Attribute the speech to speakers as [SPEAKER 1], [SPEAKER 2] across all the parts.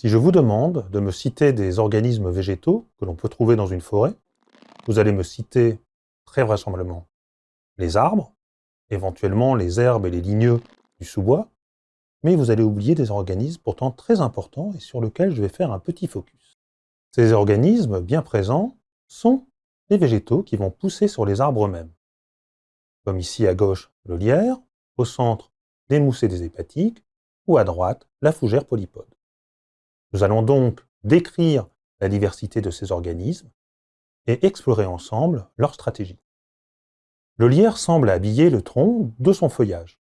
[SPEAKER 1] Si je vous demande de me citer des organismes végétaux que l'on peut trouver dans une forêt, vous allez me citer très vraisemblablement les arbres, éventuellement les herbes et les ligneux du sous-bois, mais vous allez oublier des organismes pourtant très importants et sur lesquels je vais faire un petit focus. Ces organismes bien présents sont les végétaux qui vont pousser sur les arbres eux-mêmes. Comme ici à gauche, le lierre, au centre, des mousses des hépatiques, ou à droite, la fougère polypode. Nous allons donc décrire la diversité de ces organismes et explorer ensemble leur stratégie. Le lierre semble habiller le tronc de son feuillage,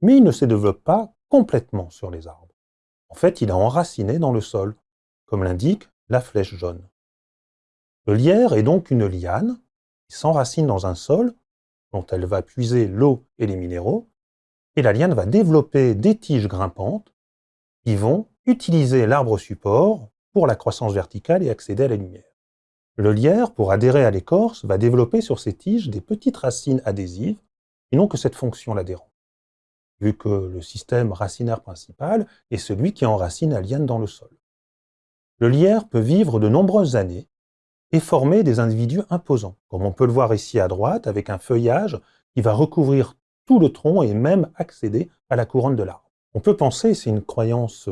[SPEAKER 1] mais il ne se développe pas complètement sur les arbres. En fait, il a enraciné dans le sol, comme l'indique la flèche jaune. Le lierre est donc une liane qui s'enracine dans un sol dont elle va puiser l'eau et les minéraux, et la liane va développer des tiges grimpantes qui vont utiliser l'arbre support pour la croissance verticale et accéder à la lumière. Le lierre, pour adhérer à l'écorce, va développer sur ses tiges des petites racines adhésives et non que cette fonction l'adhérent, vu que le système racinaire principal est celui qui enracine la liane dans le sol. Le lierre peut vivre de nombreuses années et former des individus imposants, comme on peut le voir ici à droite, avec un feuillage qui va recouvrir tout le tronc et même accéder à la couronne de l'arbre. On peut penser, c'est une croyance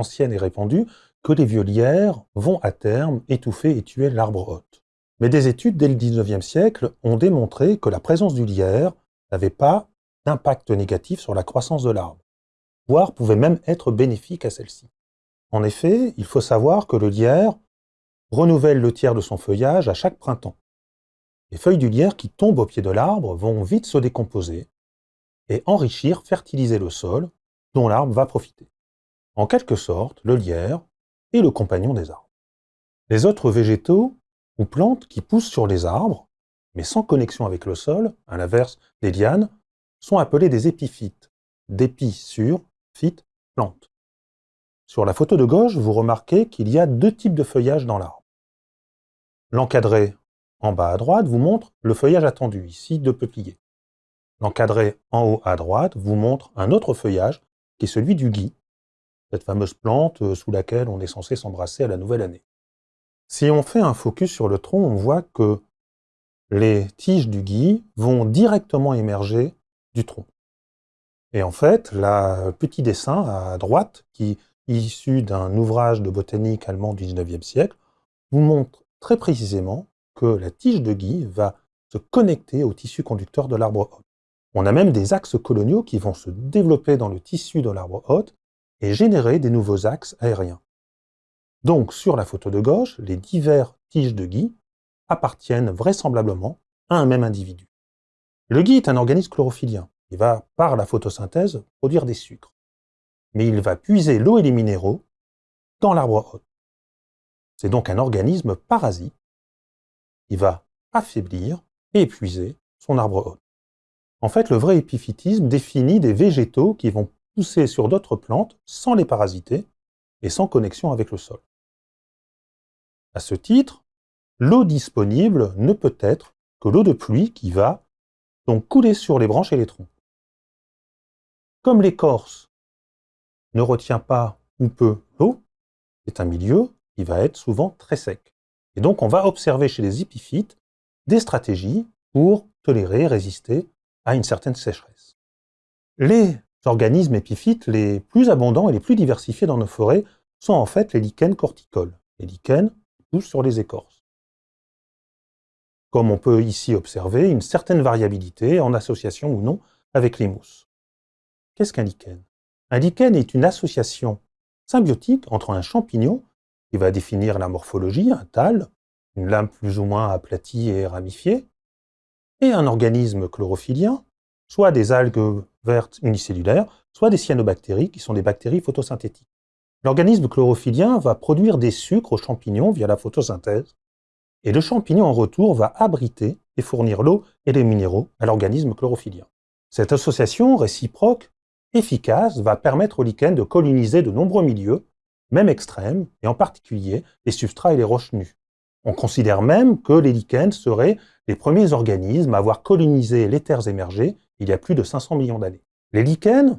[SPEAKER 1] ancienne et répandue, que les vieux lierres vont à terme étouffer et tuer l'arbre hôte. Mais des études dès le 19e siècle ont démontré que la présence du lierre n'avait pas d'impact négatif sur la croissance de l'arbre, voire pouvait même être bénéfique à celle-ci. En effet, il faut savoir que le lierre renouvelle le tiers de son feuillage à chaque printemps. Les feuilles du lierre qui tombent au pied de l'arbre vont vite se décomposer et enrichir, fertiliser le sol dont l'arbre va profiter. En quelque sorte, le lierre est le compagnon des arbres. Les autres végétaux ou plantes qui poussent sur les arbres, mais sans connexion avec le sol, à l'inverse des lianes, sont appelés des épiphytes, d'épis sur, phyte, plante. Sur la photo de gauche, vous remarquez qu'il y a deux types de feuillage dans l'arbre. L'encadré en bas à droite vous montre le feuillage attendu, ici de peuplier. L'encadré en haut à droite vous montre un autre feuillage, qui est celui du gui, cette fameuse plante euh, sous laquelle on est censé s'embrasser à la nouvelle année. Si on fait un focus sur le tronc, on voit que les tiges du gui vont directement émerger du tronc. Et en fait, le petit dessin à droite, qui est issu d'un ouvrage de botanique allemand du 19e siècle, vous montre très précisément que la tige de gui va se connecter au tissu conducteur de l'arbre hôte. On a même des axes coloniaux qui vont se développer dans le tissu de l'arbre hôte et générer des nouveaux axes aériens. Donc, sur la photo de gauche, les divers tiges de gui appartiennent vraisemblablement à un même individu. Le gui est un organisme chlorophylien. Il va, par la photosynthèse, produire des sucres. Mais il va puiser l'eau et les minéraux dans l'arbre hôte. C'est donc un organisme parasite qui va affaiblir et épuiser son arbre hôte. En fait, le vrai épiphytisme définit des végétaux qui vont pousser sur d'autres plantes sans les parasiter et sans connexion avec le sol. À ce titre, l'eau disponible ne peut être que l'eau de pluie qui va donc couler sur les branches et les troncs. Comme l'écorce ne retient pas ou peu l'eau, c'est un milieu qui va être souvent très sec. Et donc on va observer chez les épiphytes des stratégies pour tolérer, résister à une certaine sécheresse. Les organismes épiphytes les plus abondants et les plus diversifiés dans nos forêts sont en fait les lichens corticoles. Les lichens poussent sur les écorces. Comme on peut ici observer une certaine variabilité en association ou non avec les mousses. Qu'est-ce qu'un lichen? Un lichen est une association symbiotique entre un champignon, qui va définir la morphologie, un tal, une lame plus ou moins aplatie et ramifiée, et un organisme chlorophylien, soit des algues vertes unicellulaires, soit des cyanobactéries, qui sont des bactéries photosynthétiques. L'organisme chlorophyllien va produire des sucres aux champignons via la photosynthèse, et le champignon en retour va abriter et fournir l'eau et les minéraux à l'organisme chlorophyllien. Cette association réciproque efficace va permettre aux lichens de coloniser de nombreux milieux, même extrêmes, et en particulier les substrats et les roches nues. On considère même que les lichens seraient les premiers organismes à avoir colonisé les terres émergées il y a plus de 500 millions d'années. Les lichens,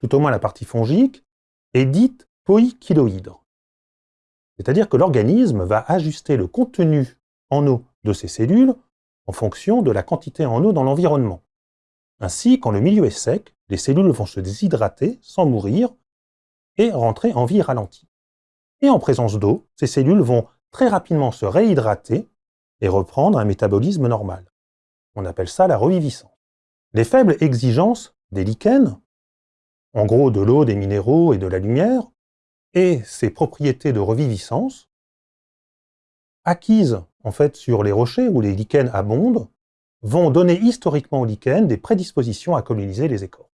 [SPEAKER 1] tout au moins la partie fongique, est dite poïkiloïdre. C'est-à-dire que l'organisme va ajuster le contenu en eau de ses cellules en fonction de la quantité en eau dans l'environnement. Ainsi, quand le milieu est sec, les cellules vont se déshydrater sans mourir et rentrer en vie ralentie. Et en présence d'eau, ces cellules vont très rapidement se réhydrater et reprendre un métabolisme normal. On appelle ça la reviviscence. Les faibles exigences des lichens, en gros de l'eau, des minéraux et de la lumière, et ses propriétés de reviviscence, acquises en fait sur les rochers où les lichens abondent, vont donner historiquement aux lichens des prédispositions à coloniser les écorces.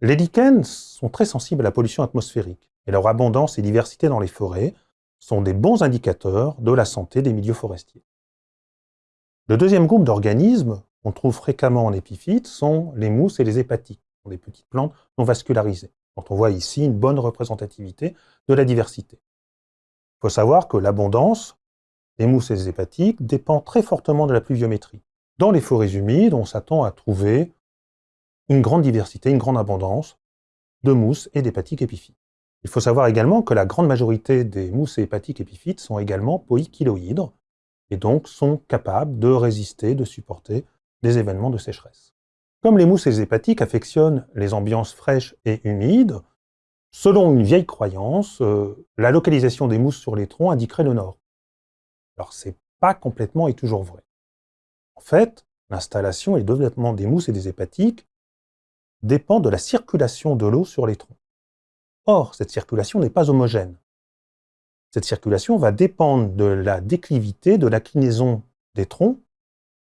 [SPEAKER 1] Les lichens sont très sensibles à la pollution atmosphérique, et leur abondance et diversité dans les forêts sont des bons indicateurs de la santé des milieux forestiers. Le deuxième groupe d'organismes qu'on trouve fréquemment en épiphyte sont les mousses et les hépatiques, des petites plantes non vascularisées, dont on voit ici une bonne représentativité de la diversité. Il faut savoir que l'abondance des mousses et des hépatiques dépend très fortement de la pluviométrie. Dans les forêts humides, on s'attend à trouver une grande diversité, une grande abondance de mousses et d'hépatiques épiphytes. Il faut savoir également que la grande majorité des mousses et hépatiques épiphytes sont également poïkiloïdres, et donc sont capables de résister, de supporter des événements de sécheresse. Comme les mousses et les hépatiques affectionnent les ambiances fraîches et humides, selon une vieille croyance, euh, la localisation des mousses sur les troncs indiquerait le nord. Alors c'est pas complètement et toujours vrai. En fait, l'installation et le développement des mousses et des hépatiques dépend de la circulation de l'eau sur les troncs. Or, cette circulation n'est pas homogène. Cette circulation va dépendre de la déclivité, de l'inclinaison des troncs,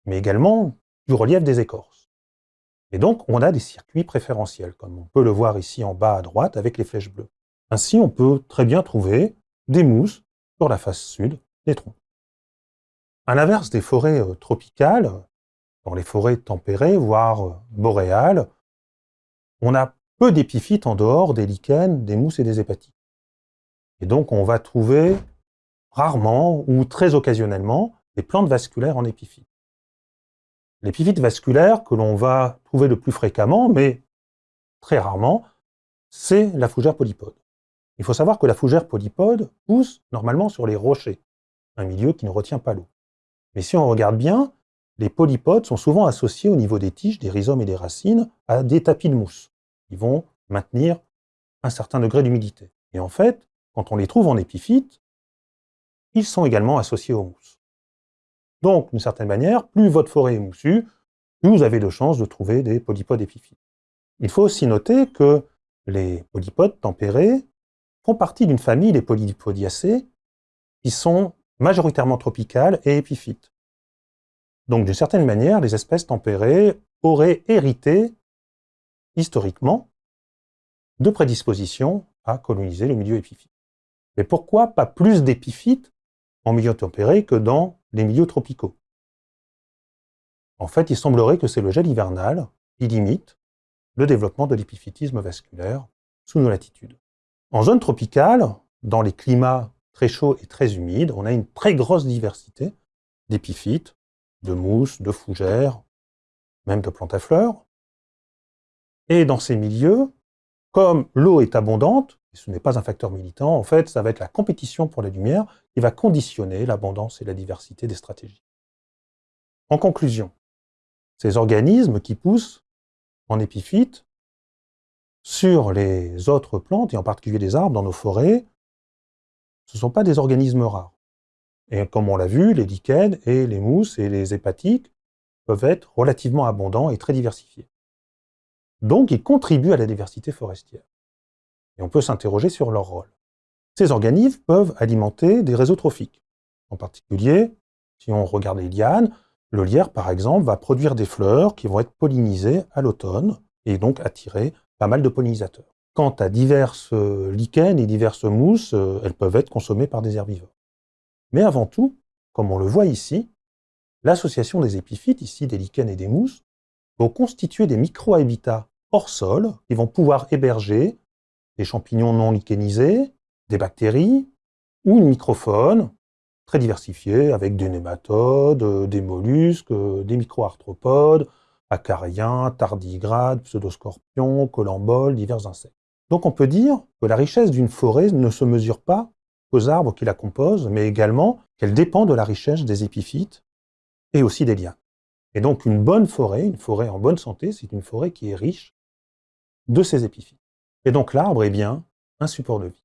[SPEAKER 1] mais également du relief des écorces. Et donc, on a des circuits préférentiels, comme on peut le voir ici en bas à droite avec les flèches bleues. Ainsi, on peut très bien trouver des mousses sur la face sud des troncs. À l'inverse des forêts euh, tropicales, dans les forêts tempérées, voire euh, boréales, on a peu d'épiphytes en dehors des lichens, des mousses et des hépatiques. Et donc on va trouver rarement ou très occasionnellement des plantes vasculaires en épiphyte. L'épiphyte vasculaire que l'on va trouver le plus fréquemment, mais très rarement, c'est la fougère polypode. Il faut savoir que la fougère polypode pousse normalement sur les rochers, un milieu qui ne retient pas l'eau. Mais si on regarde bien, les polypodes sont souvent associés au niveau des tiges, des rhizomes et des racines à des tapis de mousse. Ils vont maintenir un certain degré d'humidité. Et en fait, quand on les trouve en épiphyte, ils sont également associés aux mousses. Donc, d'une certaine manière, plus votre forêt est moussue, plus vous avez de chances de trouver des polypodes épiphytes. Il faut aussi noter que les polypodes tempérés font partie d'une famille, les polypodiacées, qui sont majoritairement tropicales et épiphytes. Donc d'une certaine manière, les espèces tempérées auraient hérité, historiquement, de prédispositions à coloniser le milieu épiphyte. Mais pourquoi pas plus d'épiphytes en milieu tempéré que dans les milieux tropicaux En fait, il semblerait que c'est le gel hivernal qui limite le développement de l'épiphytisme vasculaire sous nos latitudes. En zone tropicale, dans les climats très chaud et très humide, on a une très grosse diversité d'épiphytes, de mousses, de fougères, même de plantes à fleurs. Et dans ces milieux, comme l'eau est abondante, ce n'est pas un facteur militant, en fait, ça va être la compétition pour la lumière qui va conditionner l'abondance et la diversité des stratégies. En conclusion, ces organismes qui poussent en épiphytes sur les autres plantes, et en particulier les arbres dans nos forêts, ce ne sont pas des organismes rares. Et comme on l'a vu, les lichens et les mousses et les hépatiques peuvent être relativement abondants et très diversifiés. Donc, ils contribuent à la diversité forestière. Et on peut s'interroger sur leur rôle. Ces organismes peuvent alimenter des réseaux trophiques. En particulier, si on regarde les lianes, le lierre, par exemple, va produire des fleurs qui vont être pollinisées à l'automne et donc attirer pas mal de pollinisateurs. Quant à diverses lichens et diverses mousses, euh, elles peuvent être consommées par des herbivores. Mais avant tout, comme on le voit ici, l'association des épiphytes, ici des lichens et des mousses, vont constituer des micro-habitats hors sol qui vont pouvoir héberger des champignons non lichénisés, des bactéries ou une microfaune très diversifiée avec des nématodes, des mollusques, des microarthropodes, acariens, tardigrades, pseudoscorpions, colamboles, divers insectes. Donc on peut dire que la richesse d'une forêt ne se mesure pas aux arbres qui la composent, mais également qu'elle dépend de la richesse des épiphytes et aussi des liens. Et donc une bonne forêt, une forêt en bonne santé, c'est une forêt qui est riche de ces épiphytes. Et donc l'arbre est bien un support de vie.